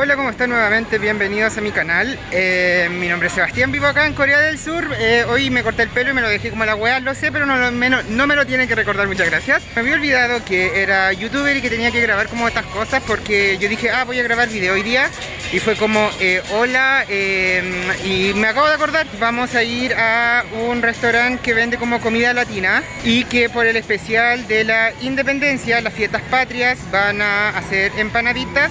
Hola, ¿cómo están nuevamente? Bienvenidos a mi canal. Eh, mi nombre es Sebastián, vivo acá en Corea del Sur. Eh, hoy me corté el pelo y me lo dejé como la weá, lo sé, pero no, me lo tienen que recordar, muchas gracias. Me había olvidado que era youtuber y que tenía que grabar como estas cosas porque yo dije, ah, voy a grabar video hoy día. Y fue como, eh, hola, y me acabo de acordar, vamos a ir a un restaurante que vende como comida latina y que por el especial de la independencia, las fiestas patrias, van a hacer empanaditas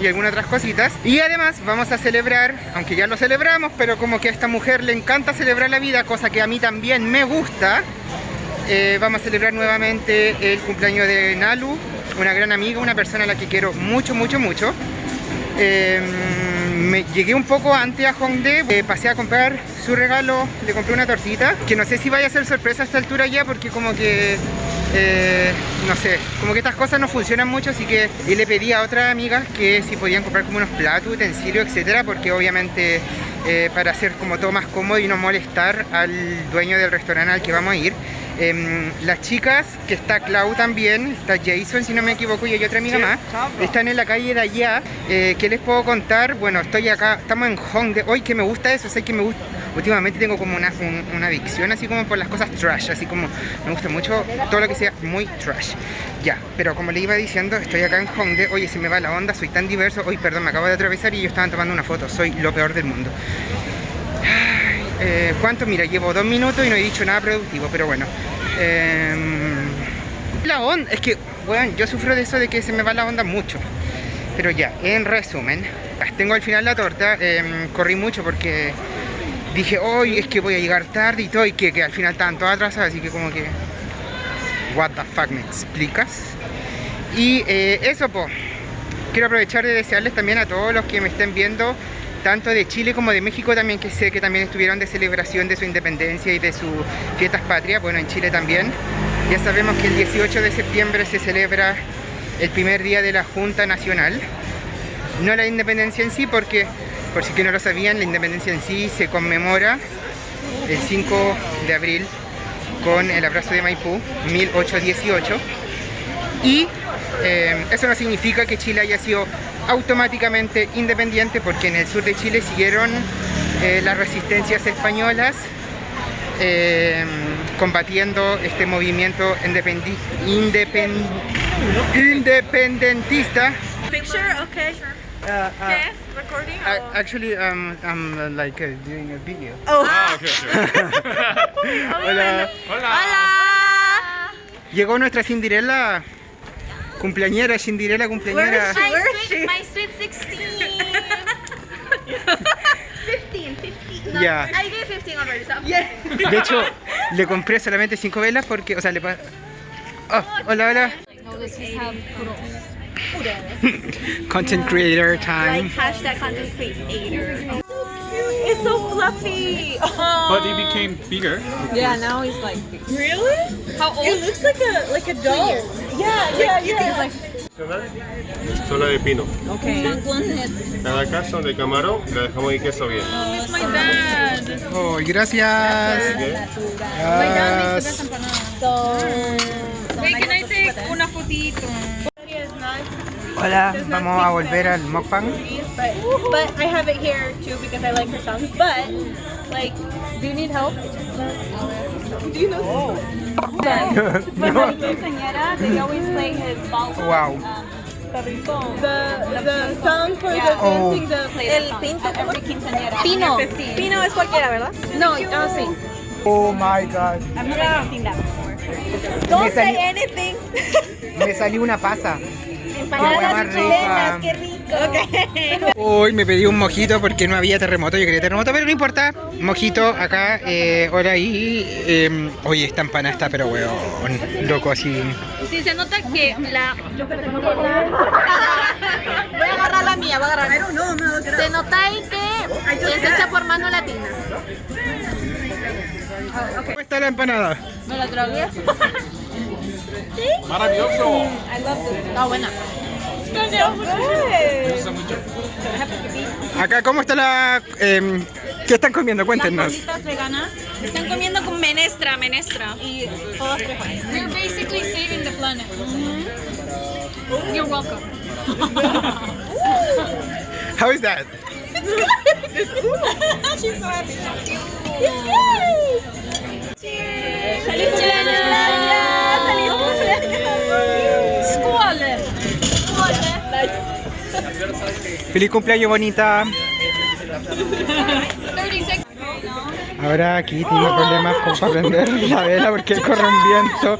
y algunas otras cositas. Y además vamos a celebrar, aunque ya lo celebramos, pero como que a esta mujer le encanta celebrar la vida, cosa que a mí también me gusta, eh, vamos a celebrar nuevamente el cumpleaños de Nalu, una gran amiga, una persona a la que quiero mucho, mucho, mucho. Em, me llegué un poco antes a Hongdae, eh, pasé a comprar su regalo, le compré una tortita, que no sé si vaya a ser sorpresa a esta altura ya, porque como que eh, no sé, como que estas cosas no funcionan mucho, así que le pedí a otras amigas que si podían comprar como unos platos, utensilios, etcétera, porque obviamente eh, para hacer como todo más cómodo y no molestar al dueño del restaurante al que vamos a ir. Em, las chicas, que está Clau también, está Jason si no me equivoco y hay otra amiga más, están en la calle de allá. Eh, ¿Qué les puedo contar? Bueno, estoy acá, estamos en Hongdae. Hoy que me gusta eso, sé que me gusta, últimamente tengo como una, una adicción así como por las cosas trash, así como me gusta mucho todo lo que sea muy trash. Ya, pero como le iba diciendo, estoy acá en Hongdae, oye, se me va la onda, soy tan diverso, hoy perdón, me acabo de atravesar y yo estaba tomando una foto, soy lo peor del mundo. Eh, ¿Cuánto? Mira, llevo dos minutos y no he dicho nada productivo, pero bueno. Em, la onda, es que, bueno, yo sufro de eso de que se me va la onda mucho. Pero ya, en resumen, tengo al final la torta, em, corrí mucho porque dije, hoy es que voy a llegar tarde y todo, y que, al final estaban todas atrasadas, así que como que, what the fuck, ¿me explicas? Y eh, eso, pues, quiero aprovechar de desearles también a todos los que me estén viendo tanto de Chile como de México también, que sé que también estuvieron de celebración de su independencia y de sus fiestas patrias, bueno, en Chile también. Ya sabemos que el 18 de septiembre se celebra el primer día de la Junta Nacional. No la independencia en sí, porque, por si que no lo sabían, la independencia en sí se conmemora el 5 de abril con el abrazo de Maipú, 1818. Y eh, eso no significa que Chile haya sido automáticamente independiente porque en el sur de Chile siguieron eh, las resistencias españolas eh, combatiendo este movimiento independentista. Picture, okay. Uh, uh, okay, recording. I, actually, um, I'm uh, like uh, doing a video. Oh. Ah, okay, okay. Hola. Hola. Hola. Llegó nuestra Cinderella. Cumpleañera, Cinderella cumpleañera. Where is she? My sweet 16. 15, 15. No, Yeah. I gave 15 already. So. De hecho, le compré solamente 5 velas porque, o sea, le pa... Oh, hola, hola. Content creator time. Like hashtag content creator. It's so fluffy. But he became bigger. Yeah, now he's like Really? How old? It looks like a like a doll. Yeah, yeah, yeah. Zona de pino. okay. Cada caso de camarón le dejamos el queso bien. Dad. Oh, gracias. Gracias. Una fotito? Hola, vamos a volver al mukbang. But, but I have it here too because I like her songs. But like, do you need help? Do you know? But my quinceañera, they always play his balls. Wow. The the song for the Oh. dancing the El pinto every quinceañera. Pino. Pino es cualquiera, ¿verdad? No, ah sí. Oh my god. I've never seen that before. Me Don't say salió, anything. me salió una pasa. Empanadas chilenas, qué rico. Hoy me pedí un mojito porque no había terremoto, yo quería terremoto, pero no importa. Mojito acá, eh, ahora ahí. Eh, oye, esta empanada está, pero weón, loco así. Sí, se nota que la... Voy a agarrar la mía, voy a agarrar. Se nota ahí que es hecha por mano latina. ¿Cómo está la empanada? Me la tragué. Maravilloso. I love this. Está buena. Acá, ¿cómo está la... em, ¿Qué están comiendo? Cuéntenos. Las veganas Están comiendo con menestra, menestra. y. We're basically saving the planet. You're welcome. How is that? She's so happy. Yay! Cheers! ¡Feliz cumpleaños! ¡Gracias! ¡Feliz cumpleaños! ¡Skål! ¡Skål! Feliz cumpleaños, bonita. 36. Ahora aquí tengo problemas con para prender la vela porque corre un viento.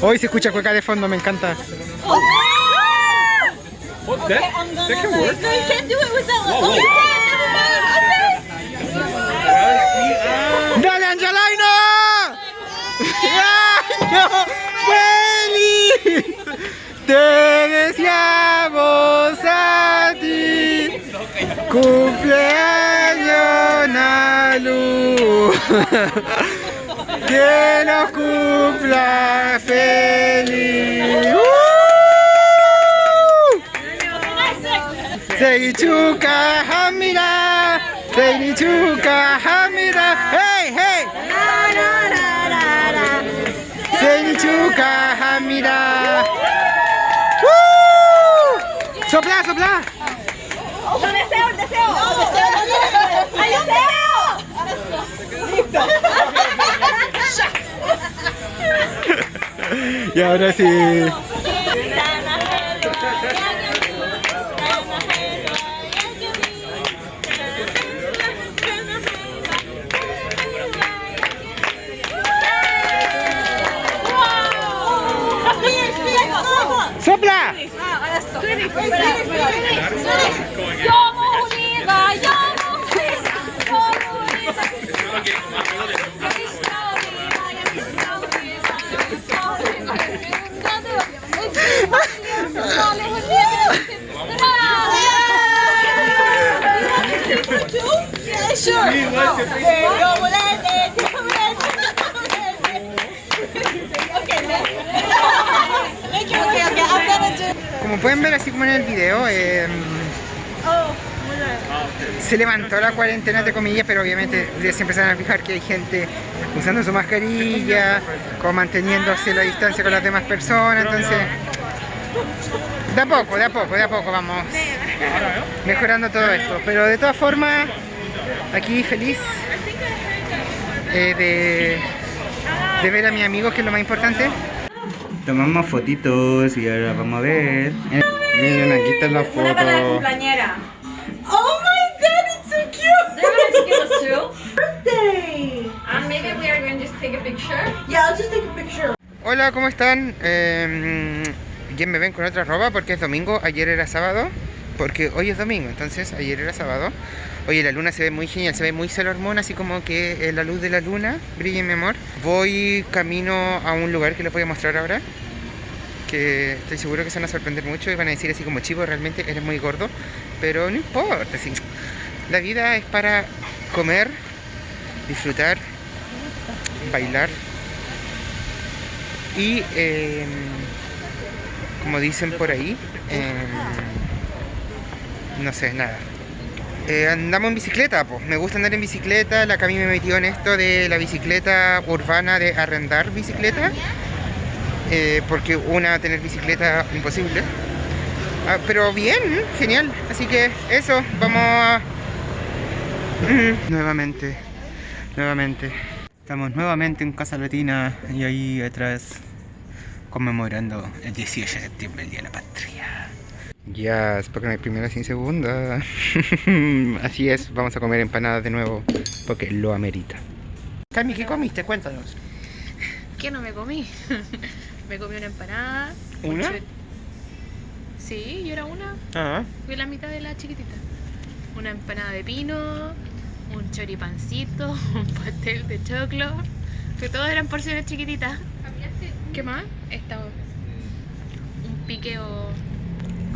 Hoy se escucha cueca de fondo, me encanta. Oh, that, that can work. No, you can't do it with that one. Whoa, whoa. Okay, never mind. Okay. ¡Dale, Angelaino! ¡Año feliz! Te deseamos a ti. Cumpleaños Nalu. Que nos cumpla feliz. ¡Uh! Seichuka Hamira Seichuka Hamira Seichuka Hamira ¡Uh! Sopla sopla Un deseo, un deseo. Un deseo. ¡Hay deseo! Y ahora sí Wait, finish, finish, finish. Como pueden ver así como en el video, eh, Mulete. se levantó la cuarentena entre comillas, pero obviamente ya se empezaron a fijar que hay gente usando su mascarilla, como manteniéndose la distancia con las demás personas, entonces de a poco, de a poco, de a poco vamos mejorando todo esto. Pero de todas formas, aquí feliz eh, de, de ver a mi amigo, que es lo más importante. Tomamos fotitos y ahora vamos a ver. Miren, aquí está la foto. Oh my god, it's so cute! They're going to give us two. birthday! And maybe we are going to just take a picture. Yeah, I'll just take a picture. Hola, ¿cómo están? Eh, ya me ven con otra ropa porque es domingo, ayer era sábado, porque hoy es domingo, entonces ayer era sábado. Oye, la luna se ve muy genial, se ve muy Sailor Moon, así como que eh, la luz de la luna brilla en mi amor. Voy camino a un lugar que les voy a mostrar ahora, que estoy seguro que se van a sorprender mucho y van a decir así como, chivo, realmente eres muy gordo, pero no importa, sí. La vida es para comer, disfrutar, bailar y em, como dicen por ahí, em, no sé, nada. Eh, andamos en bicicleta, pues. Me gusta andar en bicicleta. La Cami me metió en esto de la bicicleta urbana, de arrendar bicicleta. eh, porque una, tener bicicleta, imposible. Ah, pero bien, genial. Así que eso, vamos. Nuevamente, nuevamente. Estamos nuevamente en Casa Latina y ahí atrás conmemorando el 18 de septiembre, el Día de la Patria. Ya, es porque no hay primera sin segunda. Así es, vamos a comer empanadas de nuevo porque lo amerita. Cami, ¿qué comiste? Cuéntanos. ¿Qué no me comí? me comí una empanada. un ¿Una? Sí, yo era una. Ah, Fui la mitad de la chiquitita. Una empanada de pino, un choripancito, un pastel de choclo. Que todos eran porciones chiquititas. ¿Qué más? Esta, un piqueo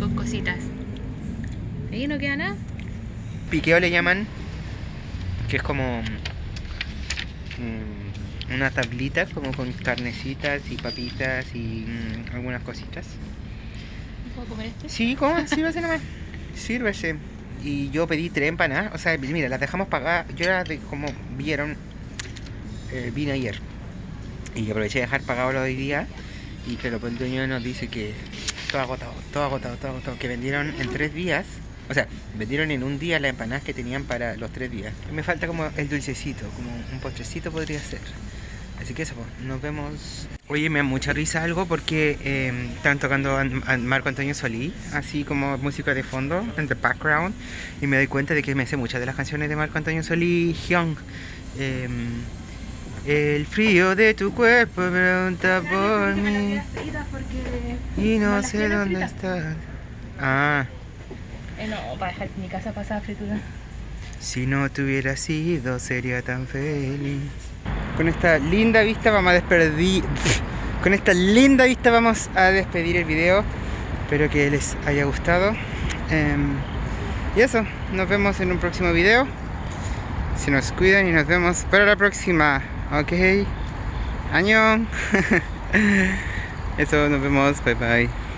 con cositas. Ahí no queda nada. piqueo le llaman, que es como mm, una tablita como con carnecitas y papitas y mm, algunas cositas. ¿Puedo comer este? Sí, ¿cómo? Sírvese nomás. Sírvese. Y yo pedí tres empanadas. O sea, mira, las dejamos pagar. Yo las de, como vieron, eh, vine ayer. Y aproveché de dejar pagado lo de hoy día. Y claro, pues el dueño nos dice que todo agotado, todo agotado, todo agotado. Que vendieron en tres días. O sea, vendieron en un día las empanadas que tenían para los tres días. Me falta como el dulcecito, como un postrecito podría ser. Así que eso, pues, nos vemos. Oye, me da mucha risa algo porque eh, están tocando a, Marco Antonio Solí, así como música de fondo, en the background, y me doy cuenta de que me sé muchas de las canciones de Marco Antonio Solí, Hyung. Em, el frío de tu cuerpo pregunta por mí y no sé dónde estás. Ah, Eh, no, para dejar mi casa pasada fritura. si no te hubiera sido sería tan feliz. Con esta linda vista vamos a despedir. Con esta linda vista vamos a despedir el video. Espero que les haya gustado. Em, y eso, nos vemos en un próximo video. Se nos cuidan y nos vemos para la próxima. Ok. Año. eso, nos vemos. Bye bye.